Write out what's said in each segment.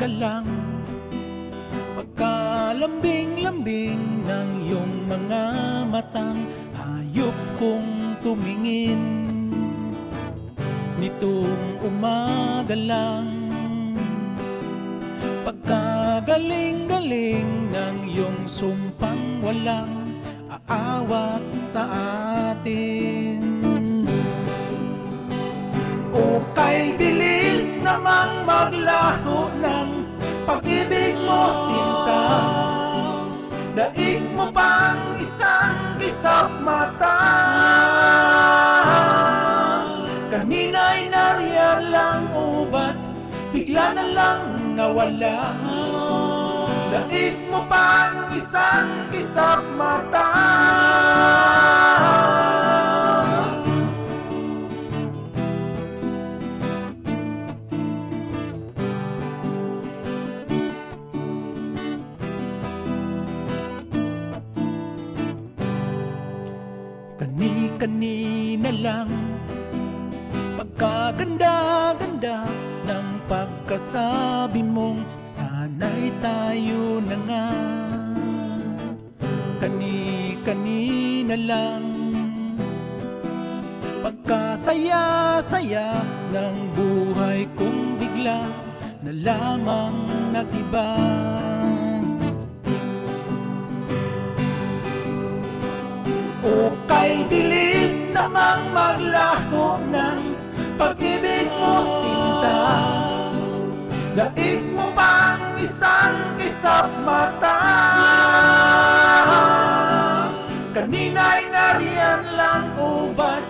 umagalang Pagkalambing-lambing ng iyong mga matang Hayop kong tumingin. Nitong umaga lang Pagkagaling-galing ng iyong sumpang walang aawat sa atin. O kay bilis namang maglaho ng pag-ibig mo sinta. Daig mo pang isang kisap mata. Kanina'y nariyan lang ubat Bigla na lang nawala. Daig mo pang isang kisap mata Kani-kanina lang. Pagkaganda-ganda ng pagkasabi mong Sana'y tayo na nga. Kani-kanina lang. Pagkasaya-saya ng buhay kong bigla Na lamang nagiba. O kay namang maglaho ng pag-ibig mo sinta. Daig mo pang isang kisap mata. Kanina'y nariyan lang ubat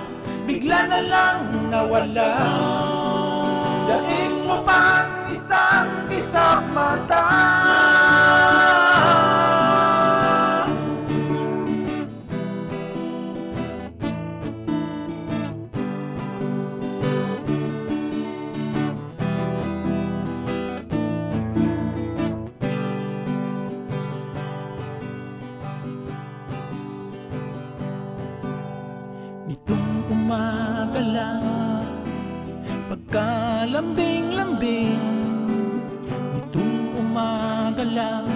Bigla na lang nawala? Daig mo pang isang kisap Nitong umaga lang Pagkalambing-lambing. Nitong umaga lang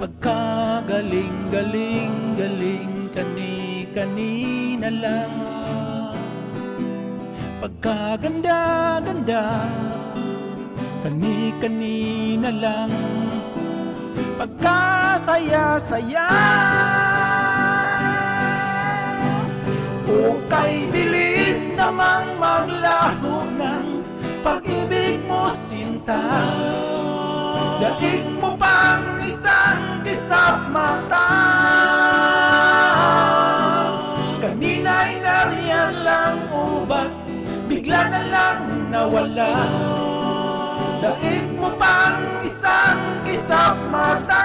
Pagkagaling-galing-galing Kani-kanina lang. Pagkaganda-ganda Kani-kanina lang. Pagkasaya-saya Daig mo pang isang kisap mata. Kanina'y nariyan lang ubat Bigla na lang nawala. Daig mo pang isang kisap mata